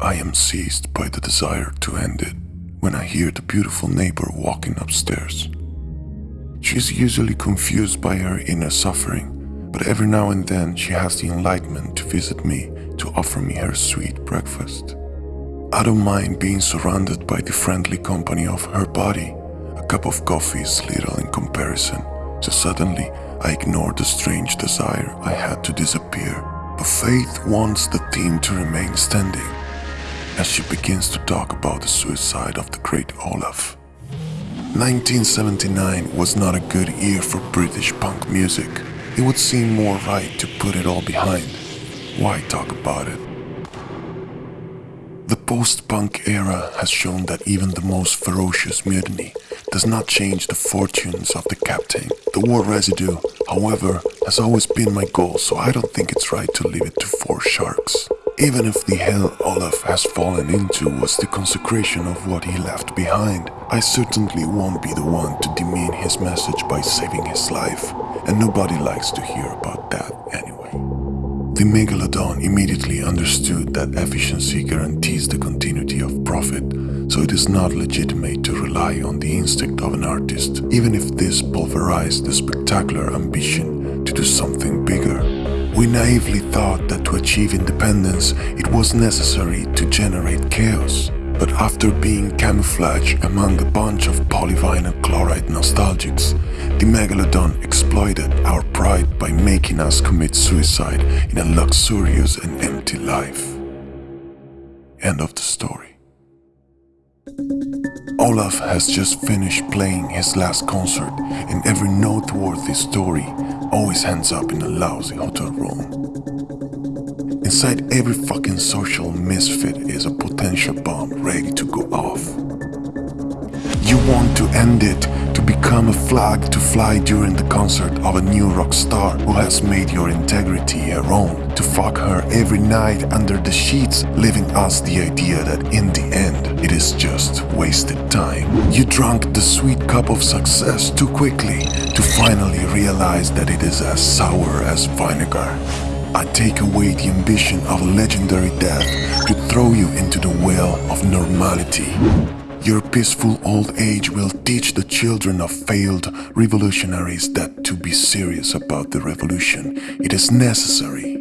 I am seized by the desire to end it when I hear the beautiful neighbor walking upstairs. She is usually confused by her inner suffering, but every now and then she has the enlightenment to visit me to offer me her sweet breakfast. I don't mind being surrounded by the friendly company of her body. A cup of coffee is little in comparison, so suddenly I ignore the strange desire I had to disappear. But Faith wants the team to remain standing as she begins to talk about the suicide of the great Olaf. 1979 was not a good year for British punk music. It would seem more right to put it all behind. Why talk about it? The post-punk era has shown that even the most ferocious mutiny does not change the fortunes of the captain. The war residue, however, has always been my goal, so I don't think it's right to leave it to four sharks. Even if the hell Olaf has fallen into was the consecration of what he left behind, I certainly won't be the one to demean his message by saving his life, and nobody likes to hear about that anyway. The Megalodon immediately understood that efficiency guarantees the continuity of profit, so it is not legitimate to rely on the instinct of an artist, even if this pulverized the spectacular ambition to do something bigger. We naively thought that to achieve independence it was necessary to generate chaos. But after being camouflaged among a bunch of polyvinyl chloride nostalgics, the Megalodon exploited our pride by making us commit suicide in a luxurious and empty life. End of the story. Olaf has just finished playing his last concert and every noteworthy story always ends up in a lousy hotel room. Inside every fucking social misfit is a potential bomb ready to go off. You want to end it, to become a flag to fly during the concert of a new rock star who has made your integrity her own, to fuck her every night under the sheets, leaving us the idea that in the it is just wasted time. You drank the sweet cup of success too quickly to finally realize that it is as sour as vinegar. I take away the ambition of legendary death to throw you into the well of normality. Your peaceful old age will teach the children of failed revolutionaries that to be serious about the revolution, it is necessary